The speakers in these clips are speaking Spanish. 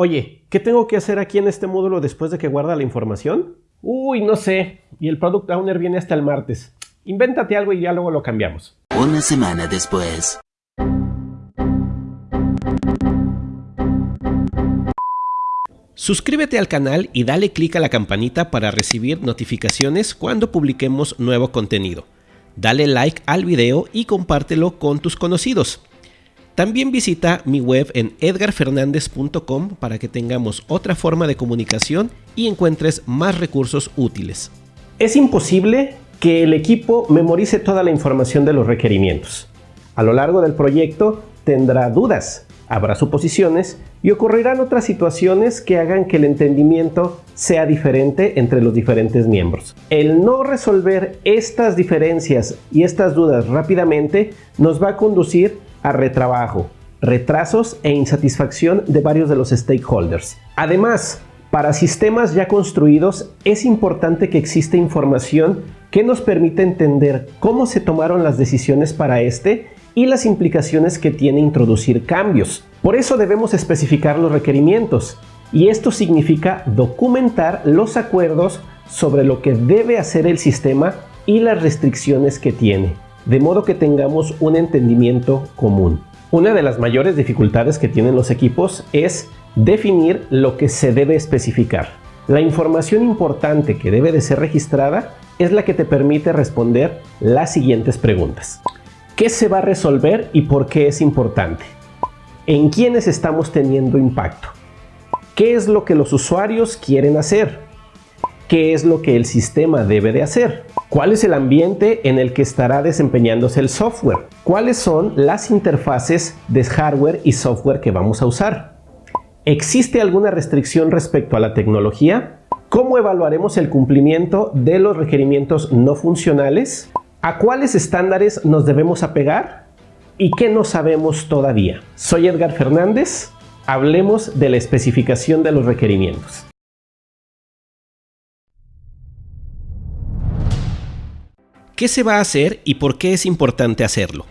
Oye, ¿qué tengo que hacer aquí en este módulo después de que guarda la información? Uy, no sé. Y el Product Owner viene hasta el martes. Invéntate algo y ya luego lo cambiamos. Una semana después. Suscríbete al canal y dale clic a la campanita para recibir notificaciones cuando publiquemos nuevo contenido. Dale like al video y compártelo con tus conocidos. También visita mi web en edgarfernandez.com para que tengamos otra forma de comunicación y encuentres más recursos útiles. Es imposible que el equipo memorice toda la información de los requerimientos. A lo largo del proyecto tendrá dudas, habrá suposiciones y ocurrirán otras situaciones que hagan que el entendimiento sea diferente entre los diferentes miembros. El no resolver estas diferencias y estas dudas rápidamente nos va a conducir retrabajo, retrasos e insatisfacción de varios de los stakeholders. Además, para sistemas ya construidos es importante que exista información que nos permita entender cómo se tomaron las decisiones para este y las implicaciones que tiene introducir cambios. Por eso debemos especificar los requerimientos y esto significa documentar los acuerdos sobre lo que debe hacer el sistema y las restricciones que tiene de modo que tengamos un entendimiento común. Una de las mayores dificultades que tienen los equipos es definir lo que se debe especificar. La información importante que debe de ser registrada es la que te permite responder las siguientes preguntas. ¿Qué se va a resolver y por qué es importante? ¿En quiénes estamos teniendo impacto? ¿Qué es lo que los usuarios quieren hacer? ¿Qué es lo que el sistema debe de hacer? ¿Cuál es el ambiente en el que estará desempeñándose el software? ¿Cuáles son las interfaces de hardware y software que vamos a usar? ¿Existe alguna restricción respecto a la tecnología? ¿Cómo evaluaremos el cumplimiento de los requerimientos no funcionales? ¿A cuáles estándares nos debemos apegar? ¿Y qué no sabemos todavía? Soy Edgar Fernández. Hablemos de la especificación de los requerimientos. ¿Qué se va a hacer y por qué es importante hacerlo?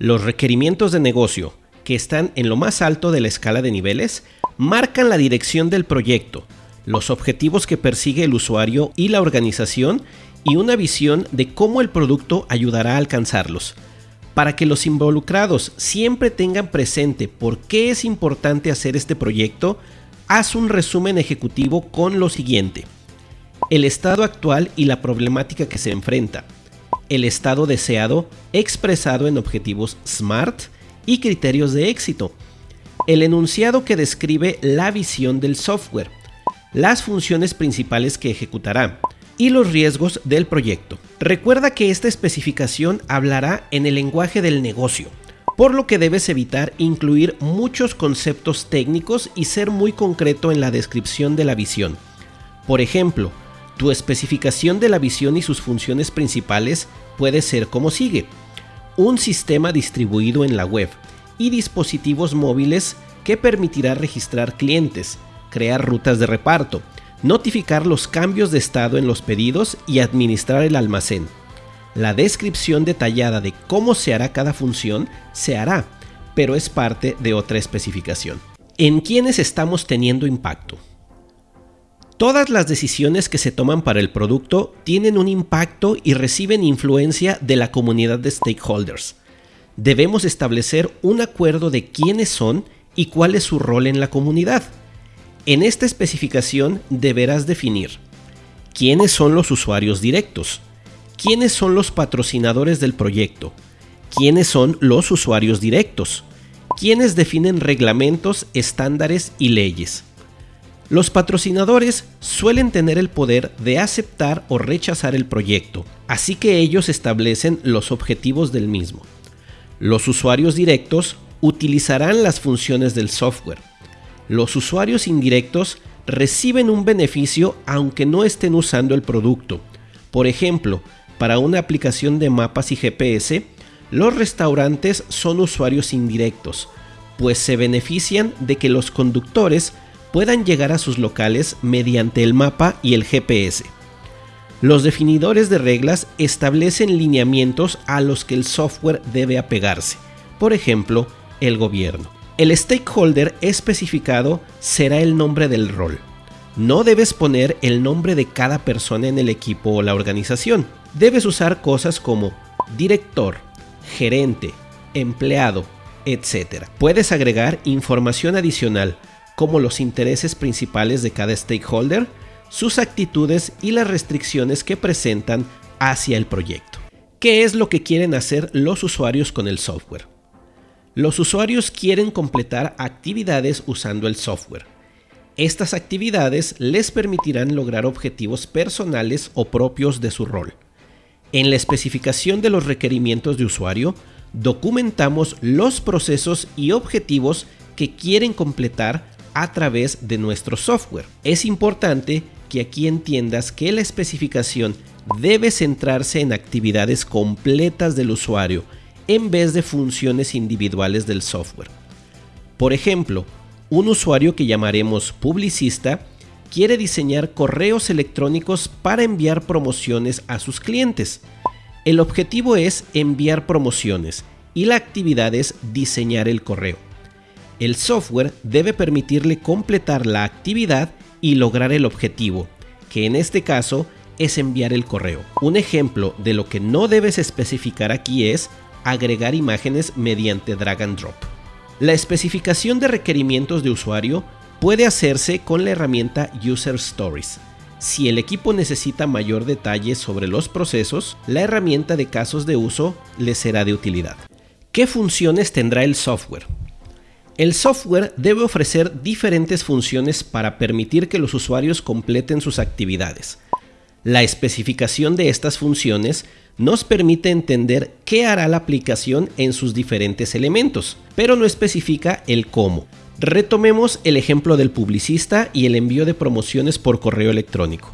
Los requerimientos de negocio, que están en lo más alto de la escala de niveles, marcan la dirección del proyecto, los objetivos que persigue el usuario y la organización y una visión de cómo el producto ayudará a alcanzarlos. Para que los involucrados siempre tengan presente por qué es importante hacer este proyecto, haz un resumen ejecutivo con lo siguiente. El estado actual y la problemática que se enfrenta, el estado deseado expresado en objetivos SMART y criterios de éxito, el enunciado que describe la visión del software, las funciones principales que ejecutará y los riesgos del proyecto. Recuerda que esta especificación hablará en el lenguaje del negocio, por lo que debes evitar incluir muchos conceptos técnicos y ser muy concreto en la descripción de la visión. Por ejemplo, tu especificación de la visión y sus funciones principales puede ser como sigue. Un sistema distribuido en la web y dispositivos móviles que permitirá registrar clientes, crear rutas de reparto, notificar los cambios de estado en los pedidos y administrar el almacén. La descripción detallada de cómo se hará cada función se hará, pero es parte de otra especificación. ¿En quiénes estamos teniendo impacto? Todas las decisiones que se toman para el producto tienen un impacto y reciben influencia de la comunidad de stakeholders. Debemos establecer un acuerdo de quiénes son y cuál es su rol en la comunidad. En esta especificación deberás definir quiénes son los usuarios directos, quiénes son los patrocinadores del proyecto, quiénes son los usuarios directos, quiénes definen reglamentos, estándares y leyes los patrocinadores suelen tener el poder de aceptar o rechazar el proyecto, así que ellos establecen los objetivos del mismo. Los usuarios directos utilizarán las funciones del software. Los usuarios indirectos reciben un beneficio aunque no estén usando el producto. Por ejemplo, para una aplicación de mapas y GPS, los restaurantes son usuarios indirectos, pues se benefician de que los conductores puedan llegar a sus locales mediante el mapa y el GPS. Los definidores de reglas establecen lineamientos a los que el software debe apegarse, por ejemplo, el gobierno. El stakeholder especificado será el nombre del rol. No debes poner el nombre de cada persona en el equipo o la organización. Debes usar cosas como director, gerente, empleado, etc. Puedes agregar información adicional como los intereses principales de cada stakeholder, sus actitudes y las restricciones que presentan hacia el proyecto. ¿Qué es lo que quieren hacer los usuarios con el software? Los usuarios quieren completar actividades usando el software. Estas actividades les permitirán lograr objetivos personales o propios de su rol. En la especificación de los requerimientos de usuario, documentamos los procesos y objetivos que quieren completar a través de nuestro software. Es importante que aquí entiendas que la especificación debe centrarse en actividades completas del usuario en vez de funciones individuales del software. Por ejemplo, un usuario que llamaremos publicista quiere diseñar correos electrónicos para enviar promociones a sus clientes. El objetivo es enviar promociones y la actividad es diseñar el correo. El software debe permitirle completar la actividad y lograr el objetivo, que en este caso es enviar el correo. Un ejemplo de lo que no debes especificar aquí es agregar imágenes mediante drag and drop. La especificación de requerimientos de usuario puede hacerse con la herramienta User Stories. Si el equipo necesita mayor detalle sobre los procesos, la herramienta de casos de uso le será de utilidad. ¿Qué funciones tendrá el software? El software debe ofrecer diferentes funciones para permitir que los usuarios completen sus actividades. La especificación de estas funciones nos permite entender qué hará la aplicación en sus diferentes elementos, pero no especifica el cómo. Retomemos el ejemplo del publicista y el envío de promociones por correo electrónico.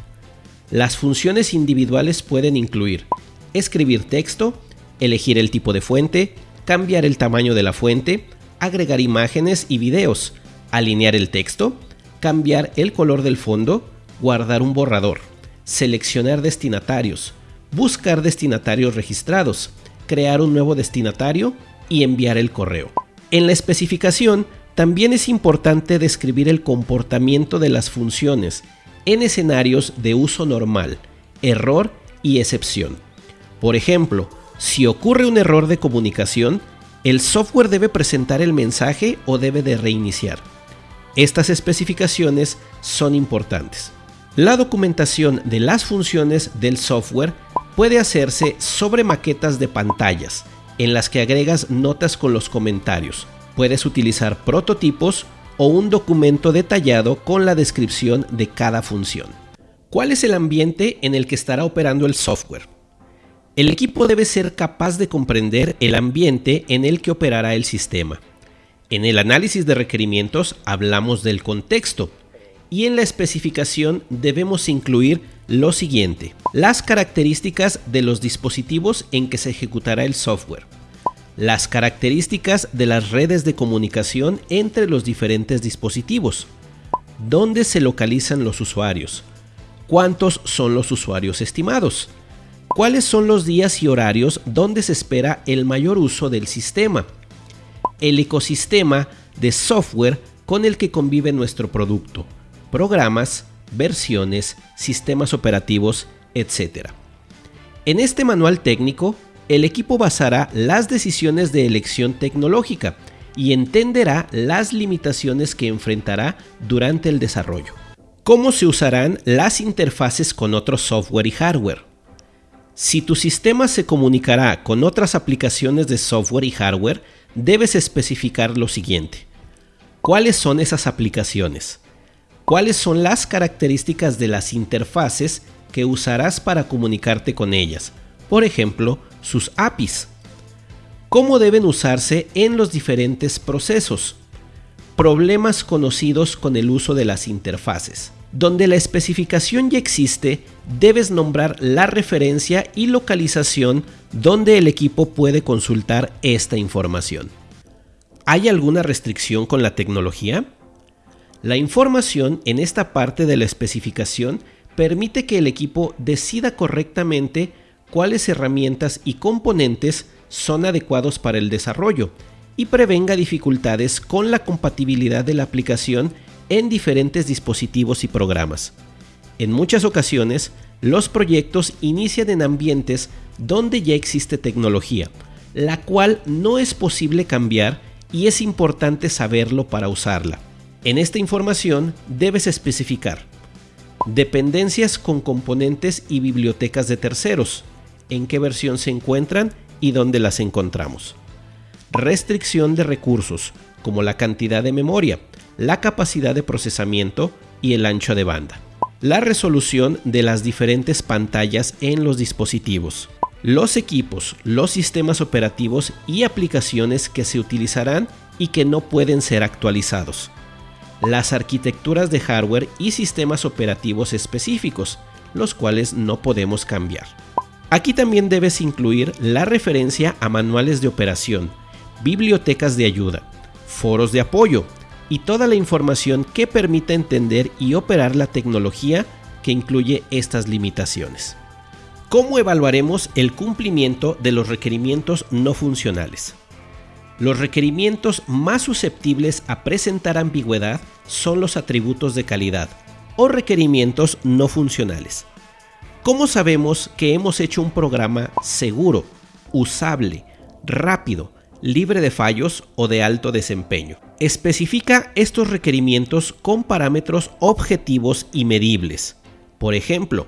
Las funciones individuales pueden incluir escribir texto, elegir el tipo de fuente, cambiar el tamaño de la fuente, agregar imágenes y videos, alinear el texto, cambiar el color del fondo, guardar un borrador, seleccionar destinatarios, buscar destinatarios registrados, crear un nuevo destinatario y enviar el correo. En la especificación también es importante describir el comportamiento de las funciones en escenarios de uso normal, error y excepción. Por ejemplo, si ocurre un error de comunicación, el software debe presentar el mensaje o debe de reiniciar. Estas especificaciones son importantes. La documentación de las funciones del software puede hacerse sobre maquetas de pantallas, en las que agregas notas con los comentarios. Puedes utilizar prototipos o un documento detallado con la descripción de cada función. ¿Cuál es el ambiente en el que estará operando el software? El equipo debe ser capaz de comprender el ambiente en el que operará el sistema. En el análisis de requerimientos hablamos del contexto y en la especificación debemos incluir lo siguiente. Las características de los dispositivos en que se ejecutará el software. Las características de las redes de comunicación entre los diferentes dispositivos. ¿Dónde se localizan los usuarios? ¿Cuántos son los usuarios estimados? ¿Cuáles son los días y horarios donde se espera el mayor uso del sistema? El ecosistema de software con el que convive nuestro producto, programas, versiones, sistemas operativos, etc. En este manual técnico, el equipo basará las decisiones de elección tecnológica y entenderá las limitaciones que enfrentará durante el desarrollo. ¿Cómo se usarán las interfaces con otro software y hardware? Si tu sistema se comunicará con otras aplicaciones de software y hardware, debes especificar lo siguiente. ¿Cuáles son esas aplicaciones? ¿Cuáles son las características de las interfaces que usarás para comunicarte con ellas? Por ejemplo, sus APIs. ¿Cómo deben usarse en los diferentes procesos? Problemas conocidos con el uso de las interfaces. Donde la especificación ya existe, debes nombrar la referencia y localización donde el equipo puede consultar esta información. ¿Hay alguna restricción con la tecnología? La información en esta parte de la especificación permite que el equipo decida correctamente cuáles herramientas y componentes son adecuados para el desarrollo y prevenga dificultades con la compatibilidad de la aplicación en diferentes dispositivos y programas. En muchas ocasiones, los proyectos inician en ambientes donde ya existe tecnología, la cual no es posible cambiar y es importante saberlo para usarla. En esta información debes especificar dependencias con componentes y bibliotecas de terceros, en qué versión se encuentran y dónde las encontramos. Restricción de recursos, como la cantidad de memoria, la capacidad de procesamiento y el ancho de banda. La resolución de las diferentes pantallas en los dispositivos. Los equipos, los sistemas operativos y aplicaciones que se utilizarán y que no pueden ser actualizados. Las arquitecturas de hardware y sistemas operativos específicos, los cuales no podemos cambiar. Aquí también debes incluir la referencia a manuales de operación, bibliotecas de ayuda, foros de apoyo y toda la información que permita entender y operar la tecnología que incluye estas limitaciones. ¿Cómo evaluaremos el cumplimiento de los requerimientos no funcionales? Los requerimientos más susceptibles a presentar ambigüedad son los atributos de calidad o requerimientos no funcionales. ¿Cómo sabemos que hemos hecho un programa seguro, usable, rápido, libre de fallos o de alto desempeño? Especifica estos requerimientos con parámetros objetivos y medibles. Por ejemplo,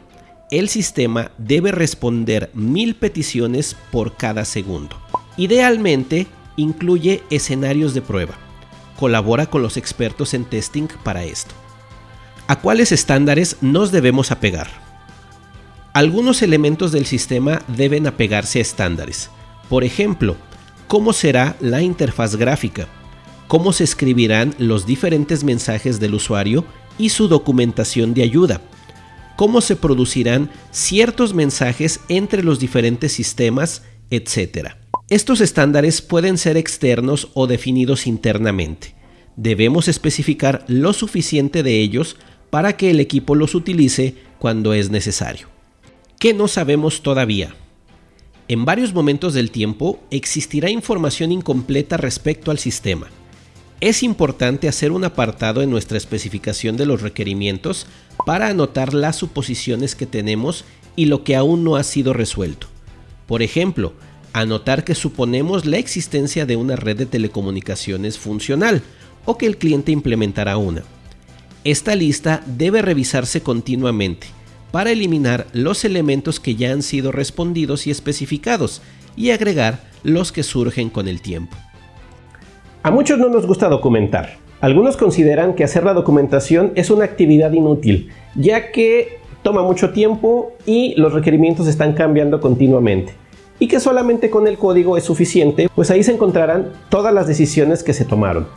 el sistema debe responder mil peticiones por cada segundo. Idealmente, incluye escenarios de prueba. Colabora con los expertos en testing para esto. ¿A cuáles estándares nos debemos apegar? Algunos elementos del sistema deben apegarse a estándares. Por ejemplo, cómo será la interfaz gráfica, cómo se escribirán los diferentes mensajes del usuario y su documentación de ayuda, cómo se producirán ciertos mensajes entre los diferentes sistemas, etc. Estos estándares pueden ser externos o definidos internamente. Debemos especificar lo suficiente de ellos para que el equipo los utilice cuando es necesario. ¿Qué no sabemos todavía? En varios momentos del tiempo existirá información incompleta respecto al sistema. Es importante hacer un apartado en nuestra especificación de los requerimientos para anotar las suposiciones que tenemos y lo que aún no ha sido resuelto. Por ejemplo, anotar que suponemos la existencia de una red de telecomunicaciones funcional o que el cliente implementará una. Esta lista debe revisarse continuamente para eliminar los elementos que ya han sido respondidos y especificados y agregar los que surgen con el tiempo. A muchos no nos gusta documentar. Algunos consideran que hacer la documentación es una actividad inútil, ya que toma mucho tiempo y los requerimientos están cambiando continuamente. Y que solamente con el código es suficiente, pues ahí se encontrarán todas las decisiones que se tomaron.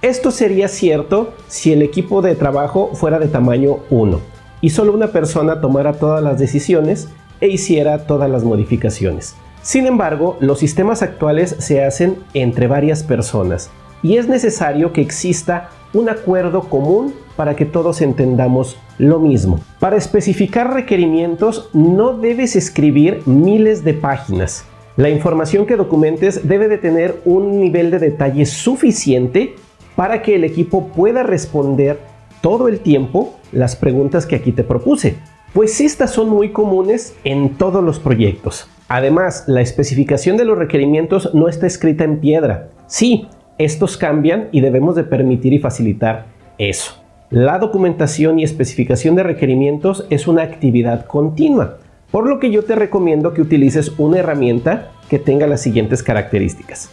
Esto sería cierto si el equipo de trabajo fuera de tamaño 1 y solo una persona tomara todas las decisiones e hiciera todas las modificaciones. Sin embargo, los sistemas actuales se hacen entre varias personas y es necesario que exista un acuerdo común para que todos entendamos lo mismo. Para especificar requerimientos no debes escribir miles de páginas. La información que documentes debe de tener un nivel de detalle suficiente para que el equipo pueda responder todo el tiempo las preguntas que aquí te propuse, pues estas son muy comunes en todos los proyectos. Además, la especificación de los requerimientos no está escrita en piedra. Sí, estos cambian y debemos de permitir y facilitar eso. La documentación y especificación de requerimientos es una actividad continua, por lo que yo te recomiendo que utilices una herramienta que tenga las siguientes características.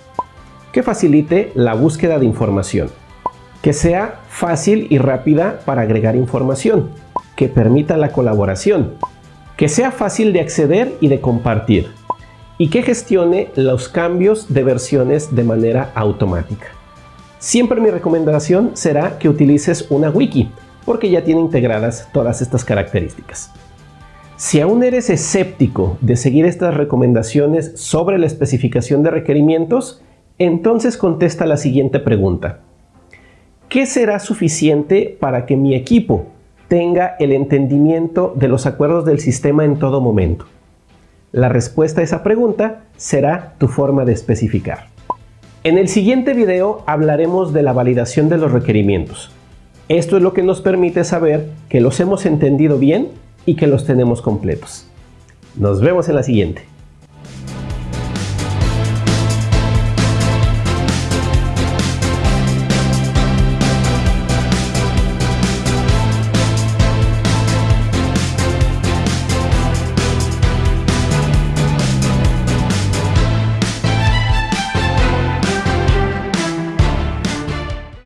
Que facilite la búsqueda de información, que sea fácil y rápida para agregar información, que permita la colaboración, que sea fácil de acceder y de compartir, y que gestione los cambios de versiones de manera automática. Siempre mi recomendación será que utilices una wiki, porque ya tiene integradas todas estas características. Si aún eres escéptico de seguir estas recomendaciones sobre la especificación de requerimientos, entonces contesta la siguiente pregunta. ¿Qué será suficiente para que mi equipo tenga el entendimiento de los acuerdos del sistema en todo momento? La respuesta a esa pregunta será tu forma de especificar. En el siguiente video hablaremos de la validación de los requerimientos. Esto es lo que nos permite saber que los hemos entendido bien y que los tenemos completos. Nos vemos en la siguiente.